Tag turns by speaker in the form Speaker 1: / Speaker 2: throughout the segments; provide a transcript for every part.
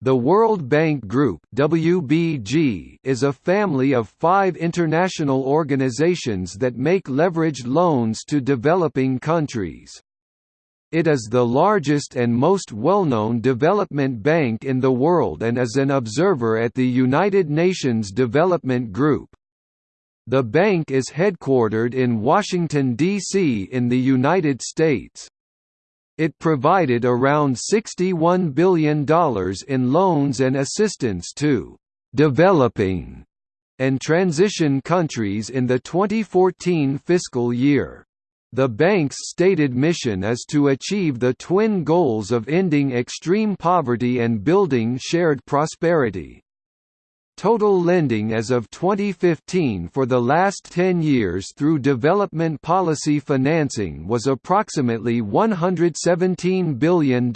Speaker 1: The World Bank Group WBG is a family of five international organizations that make leveraged loans to developing countries. It is the largest and most well-known development bank in the world and is an observer at the United Nations Development Group. The bank is headquartered in Washington, D.C. in the United States. It provided around $61 billion in loans and assistance to «developing» and transition countries in the 2014 fiscal year. The bank's stated mission is to achieve the twin goals of ending extreme poverty and building shared prosperity. Total lending as of 2015 for the last 10 years through development policy financing was approximately $117 billion.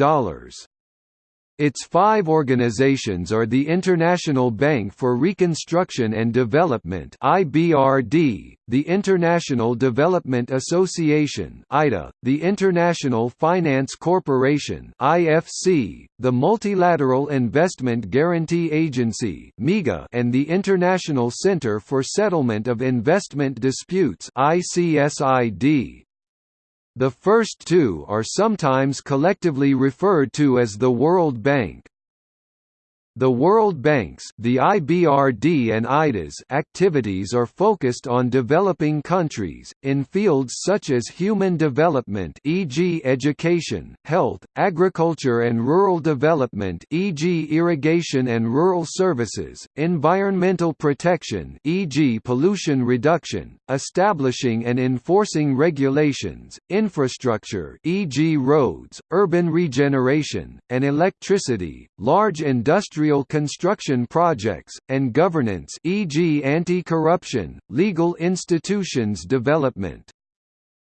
Speaker 1: Its five organizations are the International Bank for Reconstruction and Development (IBRD), the International Development Association (IDA), the International Finance Corporation (IFC), the Multilateral Investment Guarantee Agency (MIGA), and the International Center for Settlement of Investment Disputes (ICSID). The first two are sometimes collectively referred to as the World Bank. The World Bank's the IBRD and IDA's activities are focused on developing countries, in fields such as human development e.g. education, health, agriculture and rural development e.g. irrigation and rural services, environmental protection e.g. pollution reduction, establishing and enforcing regulations, infrastructure e.g. roads, urban regeneration, and electricity, large industrial industrial construction projects, and governance e.g. anti-corruption, legal institutions development.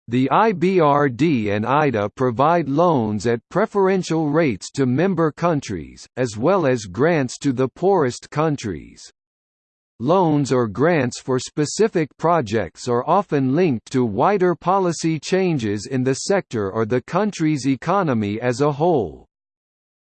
Speaker 1: The IBRD and IDA provide loans at preferential rates to member countries, as well as grants to the poorest countries. Loans or grants for specific projects are often linked to wider policy changes in the sector or the country's economy as a whole.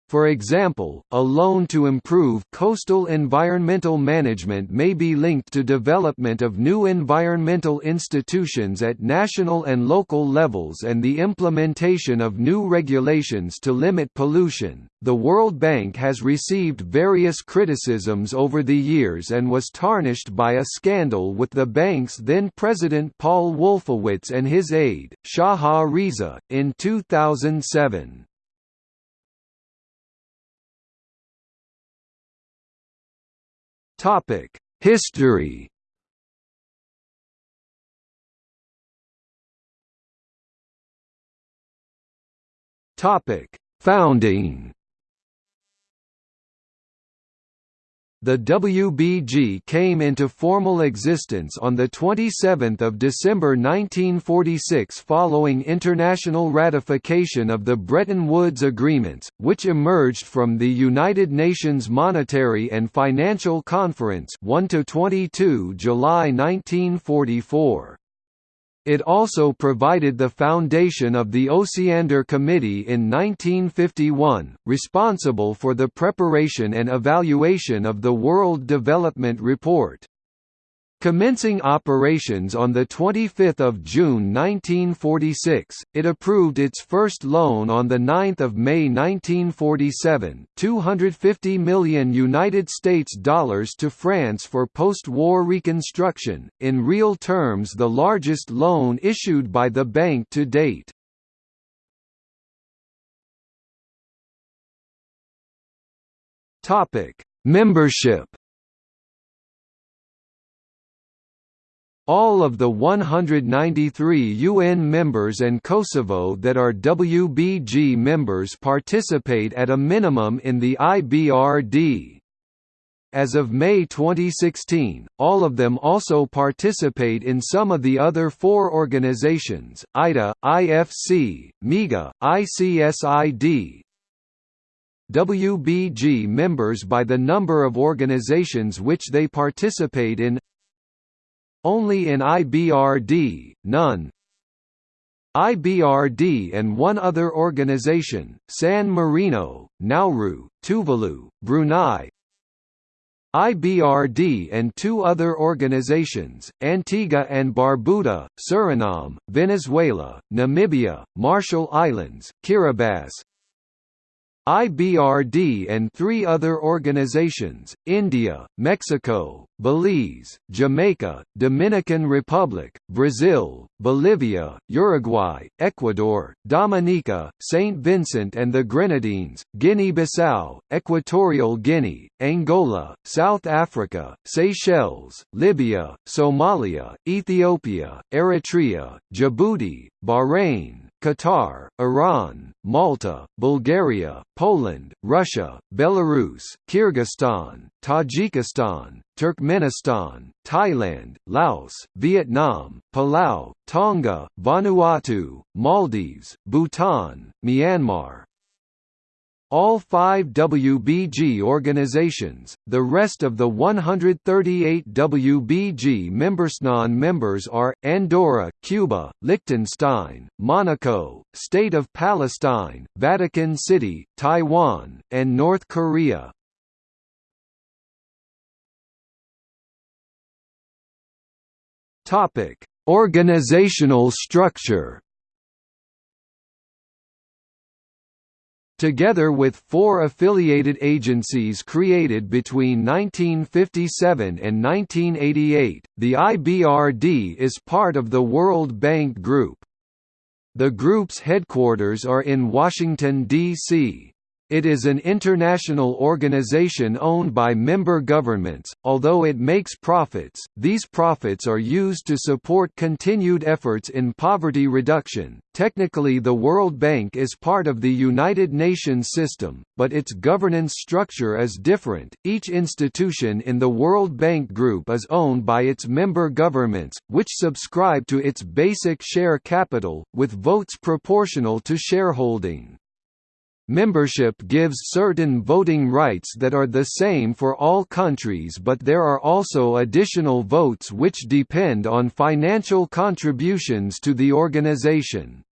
Speaker 1: For example, a loan to improve coastal environmental management may be linked to development of new environmental institutions at national and local levels and the implementation of new regulations to limit pollution. The World Bank has received various criticisms over the years and was tarnished by a scandal with the bank's then president Paul Wolfowitz and his aide, Shaha Riza, in 2007. Topic: History. Topic: Founding. The WBG came into formal existence on 27 December 1946 following international ratification of the Bretton Woods Agreements, which emerged from the United Nations Monetary and Financial Conference 1–22 July 1944. It also provided the foundation of the Osiander Committee in 1951, responsible for the preparation and evaluation of the World Development Report. Commencing operations on 25 June 1946, it approved its first loan on 9 May 1947 250 million United States dollars to France for post-war reconstruction, in real terms the largest loan issued by the bank to date. Membership All of the 193 UN members and Kosovo that are WBG members participate at a minimum in the IBRD. As of May 2016, all of them also participate in some of the other four organizations, IDA, IFC, MIGA, ICSID, WBG members by the number of organizations which they participate in only in IBRD, none. IBRD and one other organization, San Marino, Nauru, Tuvalu, Brunei, IBRD and two other organizations, Antigua and Barbuda, Suriname, Venezuela, Namibia, Marshall Islands, Kiribati, IBRD and three other organizations, India, Mexico, Belize, Jamaica, Dominican Republic, Brazil, Bolivia, Uruguay, Ecuador, Dominica, St. Vincent and the Grenadines, Guinea-Bissau, Equatorial Guinea, Angola, South Africa, Seychelles, Libya, Somalia, Ethiopia, Eritrea, Djibouti, Bahrain, Qatar, Iran, Malta, Bulgaria, Poland, Russia, Belarus, Kyrgyzstan, Tajikistan, Turkmenistan, Thailand, Laos, Vietnam, Palau, Tonga, Vanuatu, Maldives, Bhutan, Myanmar, all five WBG organizations, the rest of the 138 WBG members non-members are, Andorra, Cuba, Liechtenstein, Monaco, State of Palestine, Vatican City, Taiwan, and North Korea. Organizational structure Together with four affiliated agencies created between 1957 and 1988, the IBRD is part of the World Bank Group. The group's headquarters are in Washington, D.C. It is an international organization owned by member governments. Although it makes profits, these profits are used to support continued efforts in poverty reduction. Technically, the World Bank is part of the United Nations system, but its governance structure is different. Each institution in the World Bank Group is owned by its member governments, which subscribe to its basic share capital, with votes proportional to shareholding. Membership gives certain voting rights that are the same for all countries but there are also additional votes which depend on financial contributions to the organization.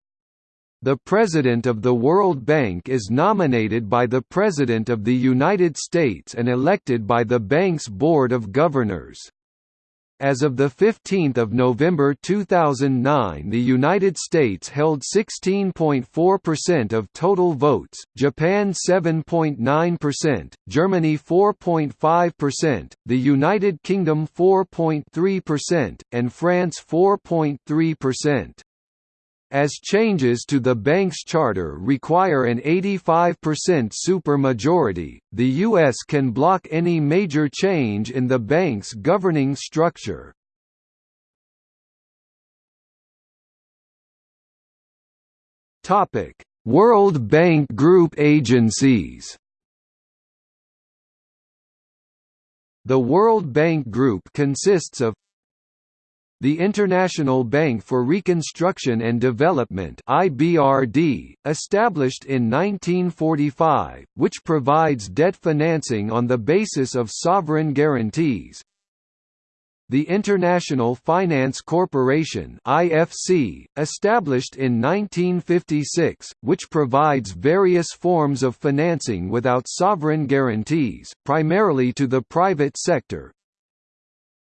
Speaker 1: The President of the World Bank is nominated by the President of the United States and elected by the bank's Board of Governors. As of 15 November 2009 the United States held 16.4% of total votes, Japan 7.9%, Germany 4.5%, the United Kingdom 4.3%, and France 4.3%. As changes to the bank's charter require an 85% supermajority, the U.S. can block any major change in the bank's governing structure. World Bank Group agencies The World Bank Group consists of the International Bank for Reconstruction and Development (IBRD), established in 1945, which provides debt financing on the basis of sovereign guarantees. The International Finance Corporation (IFC), established in 1956, which provides various forms of financing without sovereign guarantees, primarily to the private sector,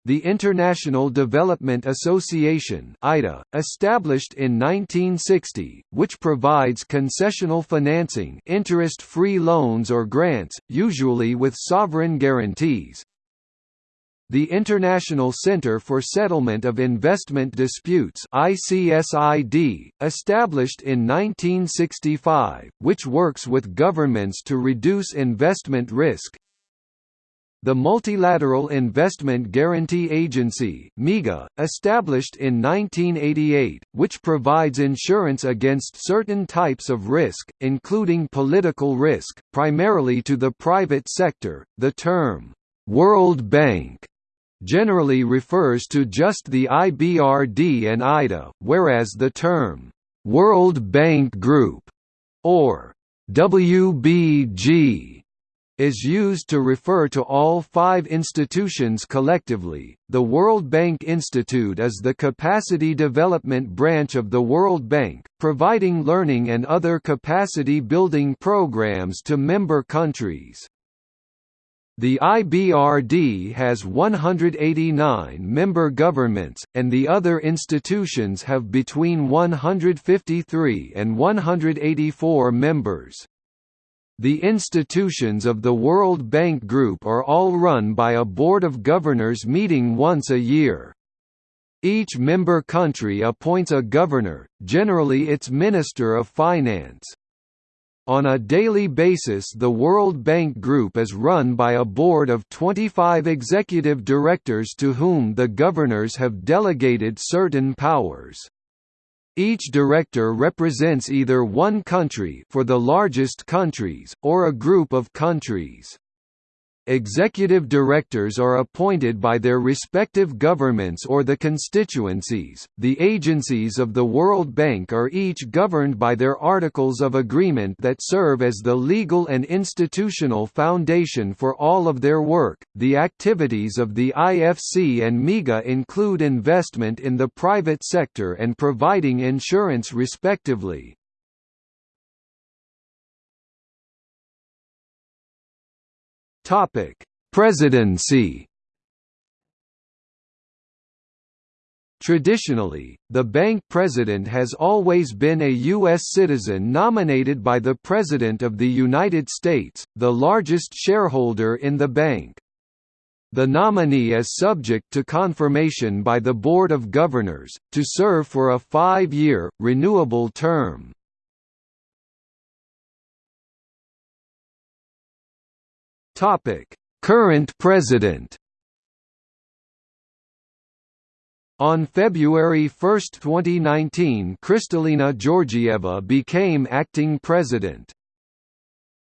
Speaker 1: the International Development Association (IDA), established in 1960, which provides concessional financing, interest-free loans or grants, usually with sovereign guarantees. The International Center for Settlement of Investment Disputes (ICSID), established in 1965, which works with governments to reduce investment risk, the Multilateral Investment Guarantee Agency (MIGA), established in 1988, which provides insurance against certain types of risk, including political risk, primarily to the private sector. The term World Bank generally refers to just the IBRD and IDA, whereas the term World Bank Group or WBG is used to refer to all five institutions collectively. The World Bank Institute is the capacity development branch of the World Bank, providing learning and other capacity building programs to member countries. The IBRD has 189 member governments, and the other institutions have between 153 and 184 members. The institutions of the World Bank Group are all run by a Board of Governors meeting once a year. Each member country appoints a governor, generally its Minister of Finance. On a daily basis the World Bank Group is run by a board of 25 executive directors to whom the governors have delegated certain powers. Each director represents either one country for the largest countries, or a group of countries. Executive directors are appointed by their respective governments or the constituencies. The agencies of the World Bank are each governed by their articles of agreement that serve as the legal and institutional foundation for all of their work. The activities of the IFC and MIGA include investment in the private sector and providing insurance respectively. Topic: Presidency. Traditionally, the bank president has always been a U.S. citizen nominated by the President of the United States, the largest shareholder in the bank. The nominee is subject to confirmation by the Board of Governors, to serve for a five-year, renewable term. Topic: Current President. On February 1, 2019 Kristalina Georgieva became acting president.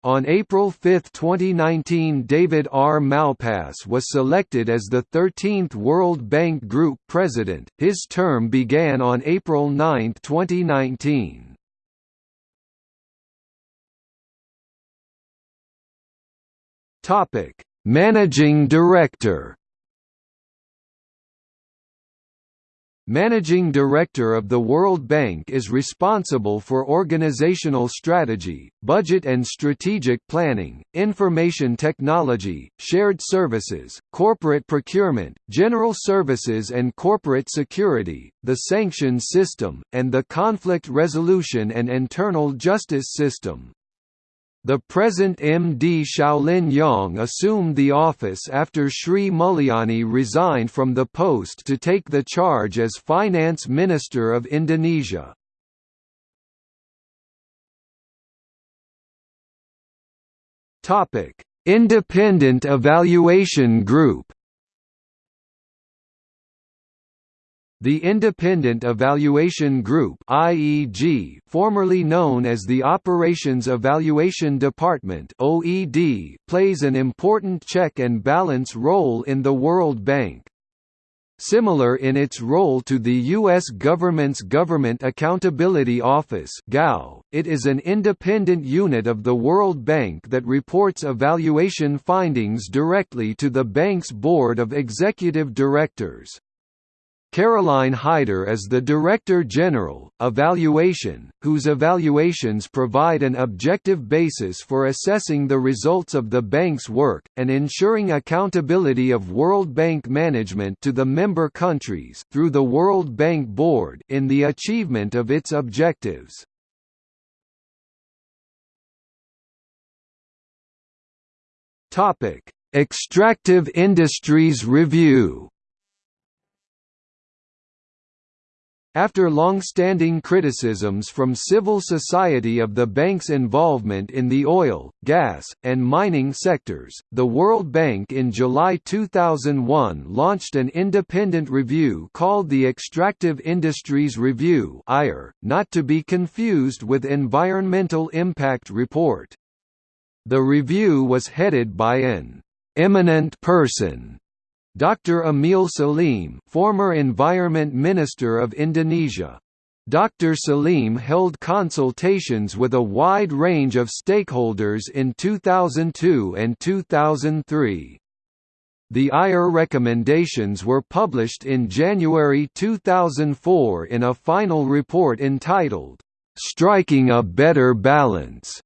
Speaker 1: On April 5, 2019 David R. Malpass was selected as the 13th World Bank Group president, his term began on April 9, 2019. Topic: Managing Director. Managing Director of the World Bank is responsible for organizational strategy, budget and strategic planning, information technology, shared services, corporate procurement, general services and corporate security, the sanctions system, and the conflict resolution and internal justice system. The present MD Shaolin Yang assumed the office after Sri Mulyani resigned from the post to take the charge as Finance Minister of Indonesia. Independent Evaluation Group The Independent Evaluation Group IEG, formerly known as the Operations Evaluation Department OED, plays an important check and balance role in the World Bank. Similar in its role to the U.S. government's Government Accountability Office it is an independent unit of the World Bank that reports evaluation findings directly to the bank's Board of Executive Directors. Caroline Heider is the Director General, Evaluation, whose evaluations provide an objective basis for assessing the results of the bank's work, and ensuring accountability of World Bank management to the member countries through the World Bank Board in the achievement of its objectives. Extractive Industries Review After long-standing criticisms from civil society of the bank's involvement in the oil, gas, and mining sectors, the World Bank in July 2001 launched an independent review called the Extractive Industries Review not to be confused with Environmental Impact Report. The review was headed by an «eminent person» Dr. Emil Salim, former Environment Minister of Indonesia. Dr. Salim held consultations with a wide range of stakeholders in 2002 and 2003. The IR recommendations were published in January 2004 in a final report entitled, "'Striking a Better Balance'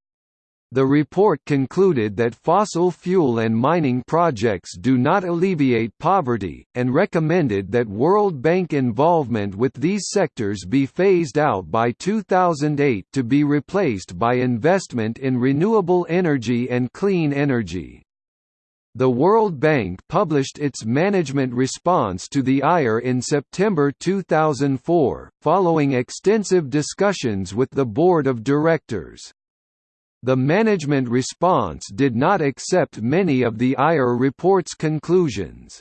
Speaker 1: The report concluded that fossil fuel and mining projects do not alleviate poverty, and recommended that World Bank involvement with these sectors be phased out by 2008 to be replaced by investment in renewable energy and clean energy. The World Bank published its management response to the IR in September 2004, following extensive discussions with the board of directors. The management response did not accept many of the IR report's conclusions.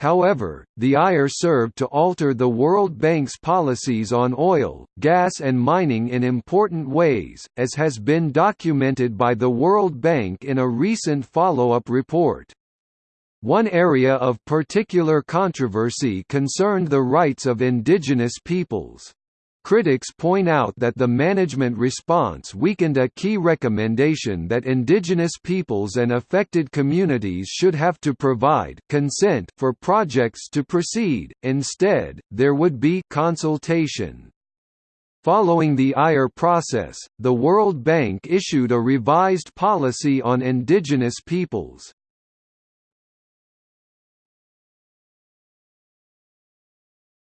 Speaker 1: However, the IR served to alter the World Bank's policies on oil, gas and mining in important ways, as has been documented by the World Bank in a recent follow-up report. One area of particular controversy concerned the rights of indigenous peoples. Critics point out that the management response weakened a key recommendation that indigenous peoples and affected communities should have to provide consent for projects to proceed, instead, there would be consultation. Following the IR process, the World Bank issued a revised policy on indigenous peoples.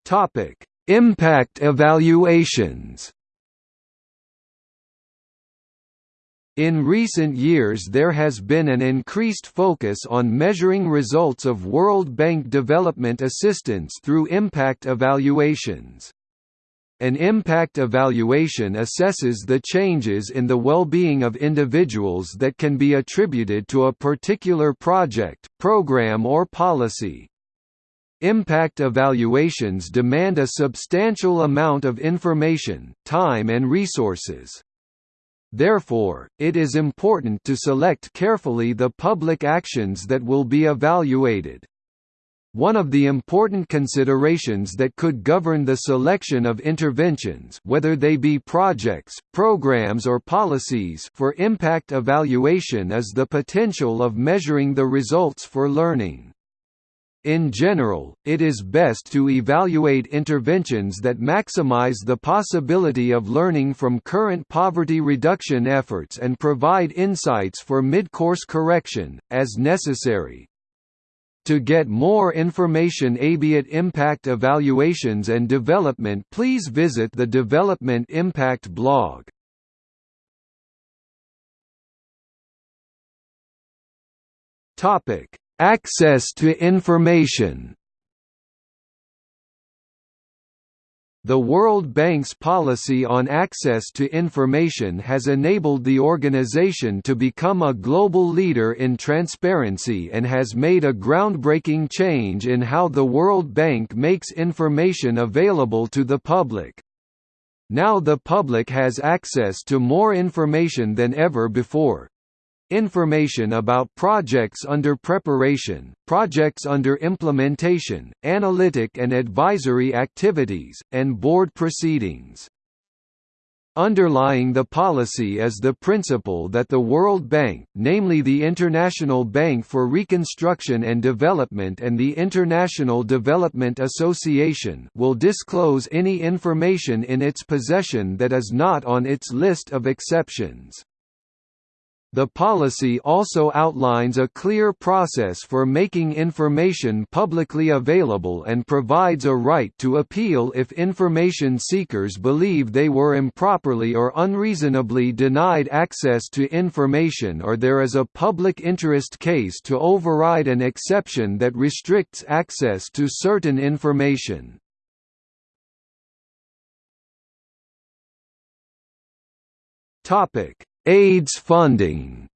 Speaker 1: Topic: Impact evaluations In recent years there has been an increased focus on measuring results of World Bank development assistance through impact evaluations. An impact evaluation assesses the changes in the well-being of individuals that can be attributed to a particular project, program or policy. Impact evaluations demand a substantial amount of information, time and resources. Therefore, it is important to select carefully the public actions that will be evaluated. One of the important considerations that could govern the selection of interventions whether they be projects, programs or policies for impact evaluation is the potential of measuring the results for learning. In general, it is best to evaluate interventions that maximize the possibility of learning from current poverty reduction efforts and provide insights for mid-course correction, as necessary. To get more information about impact evaluations and development please visit the Development Impact blog. Topic Access to information The World Bank's policy on access to information has enabled the organization to become a global leader in transparency and has made a groundbreaking change in how the World Bank makes information available to the public. Now the public has access to more information than ever before, information about projects under preparation, projects under implementation, analytic and advisory activities, and board proceedings. Underlying the policy is the principle that the World Bank, namely the International Bank for Reconstruction and Development and the International Development Association will disclose any information in its possession that is not on its list of exceptions. The policy also outlines a clear process for making information publicly available and provides a right to appeal if information seekers believe they were improperly or unreasonably denied access to information or there is a public interest case to override an exception that restricts access to certain information. Topic AIDS funding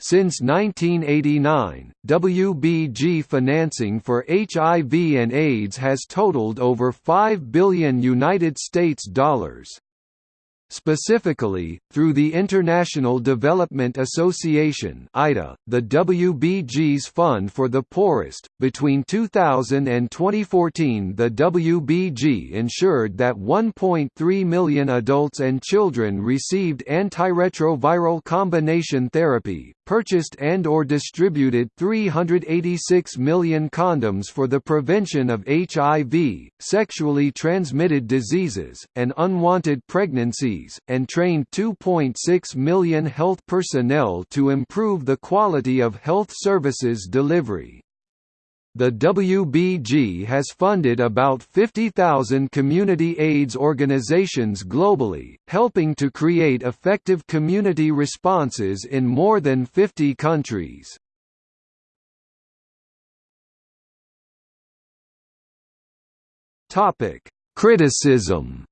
Speaker 1: Since 1989, WBG financing for HIV and AIDS has totaled over 5 billion United States dollars. Specifically, through the International Development Association (IDA), the WBG's Fund for the Poorest, between 2000 and 2014 the WBG ensured that 1.3 million adults and children received antiretroviral combination therapy, purchased and or distributed 386 million condoms for the prevention of HIV, sexually transmitted diseases, and unwanted pregnancies, and trained 2.6 million health personnel to improve the quality of health services delivery. The WBG has funded about 50,000 community AIDS organizations globally, helping to create effective community responses in more than 50 countries. Criticism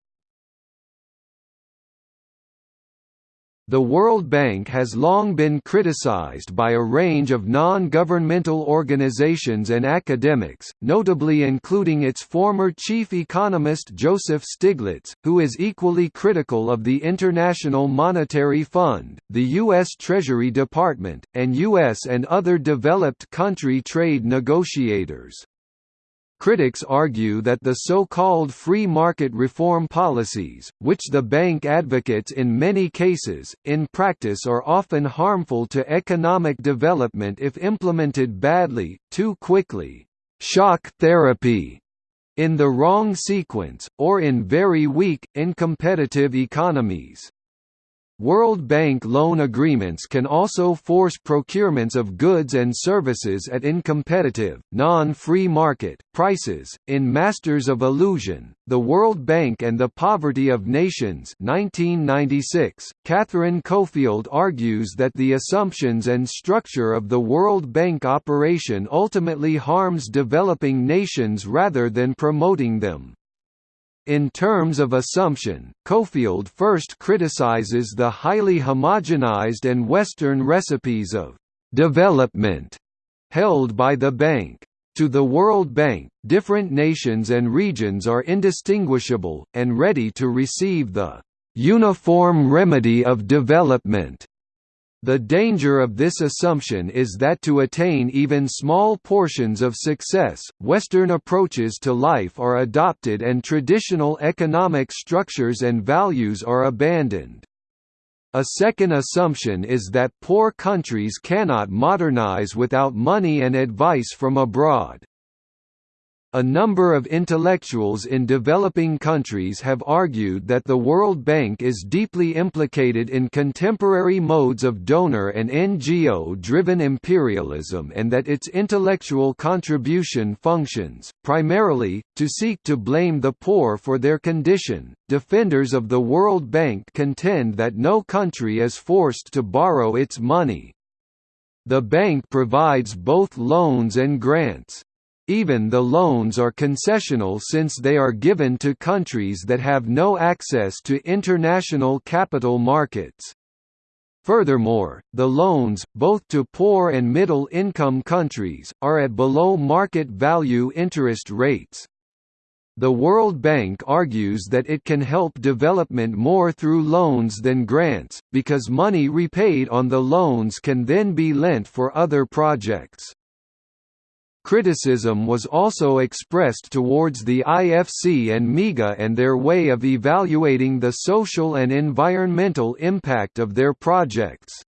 Speaker 1: The World Bank has long been criticized by a range of non-governmental organizations and academics, notably including its former chief economist Joseph Stiglitz, who is equally critical of the International Monetary Fund, the U.S. Treasury Department, and U.S. and other developed country trade negotiators. Critics argue that the so-called free market reform policies, which the bank advocates in many cases, in practice are often harmful to economic development if implemented badly, too quickly shock therapy in the wrong sequence, or in very weak, incompetitive economies. World Bank loan agreements can also force procurements of goods and services at incompetitive, non-free market, prices. In Masters of Illusion, The World Bank and the Poverty of Nations 1996, Catherine Cofield argues that the assumptions and structure of the World Bank operation ultimately harms developing nations rather than promoting them. In terms of assumption, Cofield first criticizes the highly homogenized and Western recipes of «development» held by the bank. To the World Bank, different nations and regions are indistinguishable, and ready to receive the «uniform remedy of development» The danger of this assumption is that to attain even small portions of success, Western approaches to life are adopted and traditional economic structures and values are abandoned. A second assumption is that poor countries cannot modernize without money and advice from abroad. A number of intellectuals in developing countries have argued that the World Bank is deeply implicated in contemporary modes of donor and NGO-driven imperialism and that its intellectual contribution functions, primarily, to seek to blame the poor for their condition. Defenders of the World Bank contend that no country is forced to borrow its money. The bank provides both loans and grants. Even the loans are concessional since they are given to countries that have no access to international capital markets. Furthermore, the loans, both to poor and middle-income countries, are at below market value interest rates. The World Bank argues that it can help development more through loans than grants, because money repaid on the loans can then be lent for other projects. Criticism was also expressed towards the IFC and MIGA and their way of evaluating the social and environmental impact of their projects.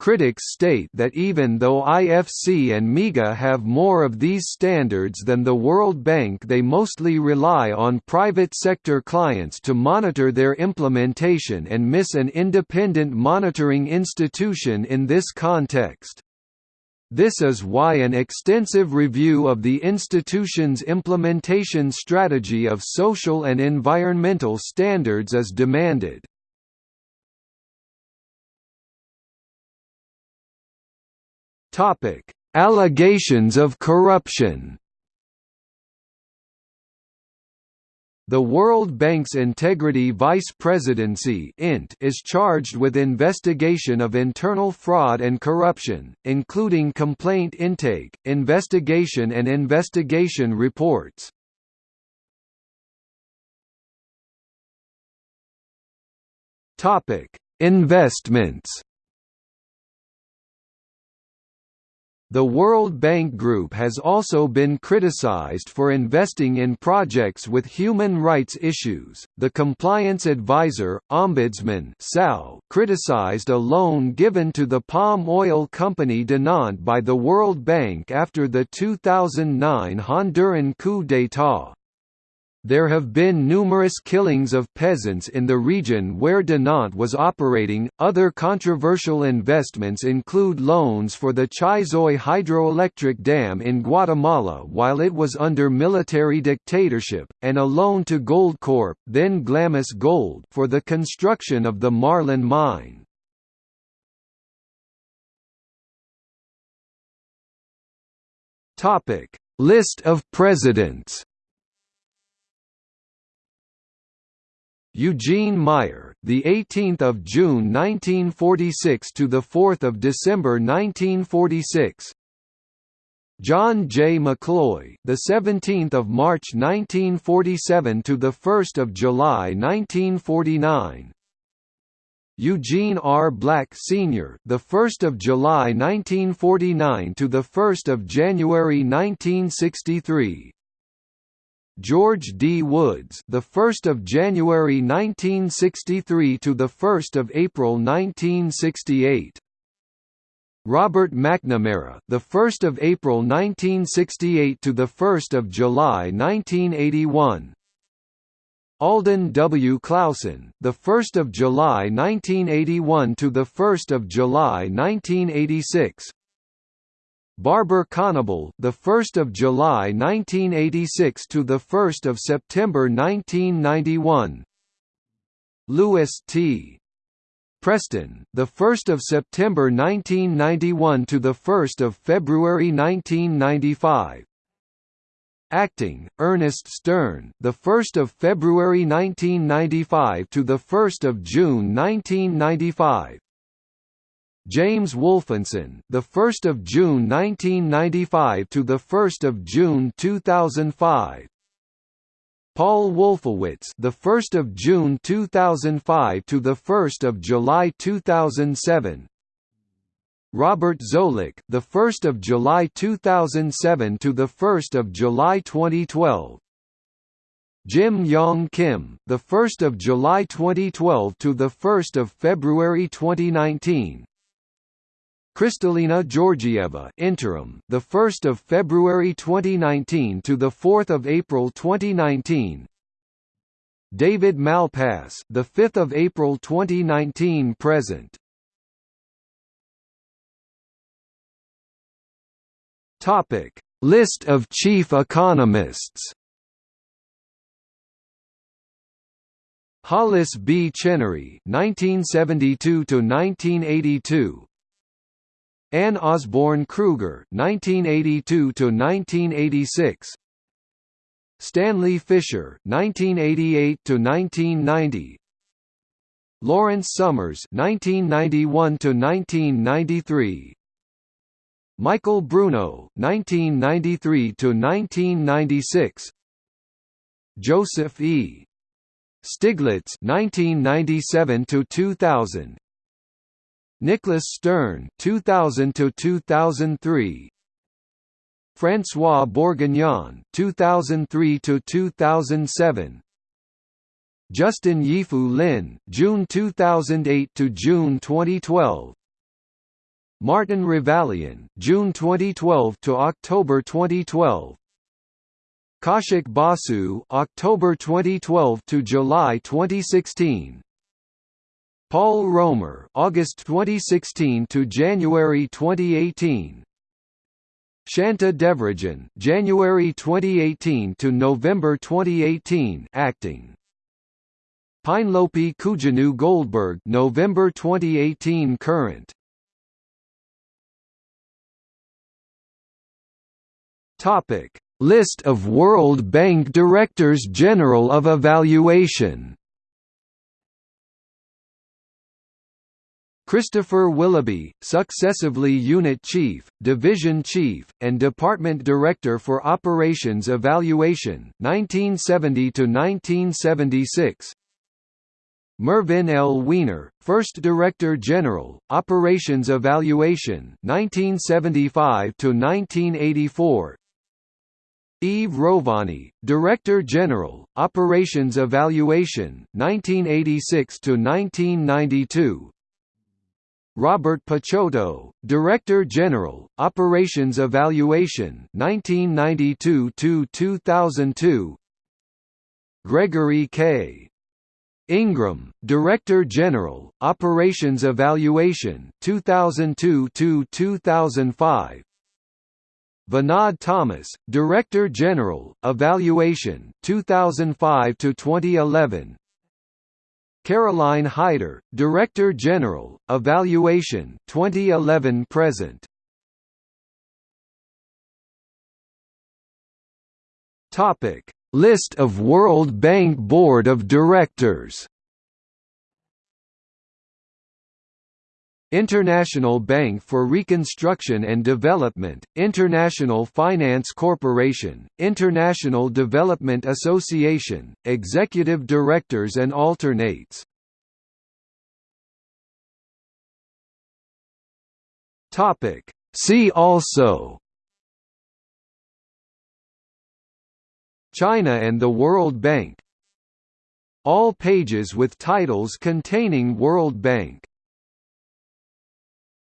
Speaker 1: Critics state that even though IFC and MIGA have more of these standards than the World Bank they mostly rely on private sector clients to monitor their implementation and miss an independent monitoring institution in this context. This is why an extensive review of the institution's implementation strategy of social and environmental standards is demanded. Allegations of corruption The World Bank's Integrity Vice Presidency is charged with investigation of internal fraud and corruption, including complaint intake, investigation and investigation reports. Investments. The World Bank Group has also been criticized for investing in projects with human rights issues. The Compliance Advisor, Ombudsman criticized a loan given to the palm oil company Dinant by the World Bank after the 2009 Honduran coup d'état. There have been numerous killings of peasants in the region where Dinant was operating. Other controversial investments include loans for the Chixoy hydroelectric dam in Guatemala while it was under military dictatorship, and a loan to Goldcorp, then Glamis Gold, for the construction of the Marlin mine. Topic: List of presidents. Eugene Meyer, the 18th of June 1946 to the 4th of December 1946. John J. McCloy, the 17th of March 1947 to the 1st of July 1949. Eugene R. Black Sr., the 1st of July 1949 to the 1st of January 1963. George D. Woods, the 1st of January 1963 to the 1st of April 1968. Robert McNamara, the 1st of April 1968 to the 1st of July 1981. Alden W. Clausen, the 1st of July 1981 to the 1st of July 1986. Barber Conable, the 1st of July 1986 to the 1st of September 1991. Lewis T. Preston, the 1st of September 1991 to the 1st of February 1995. Acting, Ernest Stern, the 1st of February 1995 to the 1st of June 1995. James Wolfensohn, the 1st of June 1995 to the 1st of June 2005. Paul Wolfowitz, the 1st of June 2005 to the 1st of July 2007. Robert Zoellick, the 1st of July 2007 to the 1st of July 2012. Jim Yong Kim, the 1st of July 2012 to the 1st of February 2019. Kristalina Georgieva interim, the 1st of February 2019 to the 4th of April 2019. David Malpass, the 5th of April 2019 present. Topic: List of chief economists. Hollis B. Chenery, 1972 to 1982. Anne Osborn Krueger (1982–1986), Stanley Fischer (1988–1990), Lawrence Summers (1991–1993), Michael Bruno (1993–1996), Joseph E. Stiglitz (1997–2000). Nicholas Stern 2000 to 2003 François Bourguignon 2003 to 2007 Justin Yifu Lin June 2008 to June 2012 Martin Ravallion June 2012 to October 2012 Kaushik Basu October 2012 to July 2016 Paul Romer, August 2016 to January 2018. Shanta Devarajan, January 2018 to November 2018, acting. Pinelopi Koujianou Goldberg, November 2018 current. Topic: List of World Bank Directors General of Evaluation. Christopher Willoughby, successively Unit Chief, Division Chief, and Department Director for Operations Evaluation 1970 to 1976. Mervyn L. Weiner, First Director General, Operations Evaluation 1975 to 1984. Yves Rovani, Director General, Operations Evaluation 1986 to 1992. Robert Picciotto, Director General, Operations Evaluation 1992 to 2002. Gregory K. Ingram, Director General, Operations Evaluation 2002 to 2005. Vinod Thomas, Director General, Evaluation 2005 to 2011. Caroline Heider, Director General, Evaluation 2011 present. Topic: List of World Bank Board of Directors International Bank for Reconstruction and Development, International Finance Corporation, International Development Association, Executive Directors and Alternates. See also China and the World Bank All pages with titles containing World Bank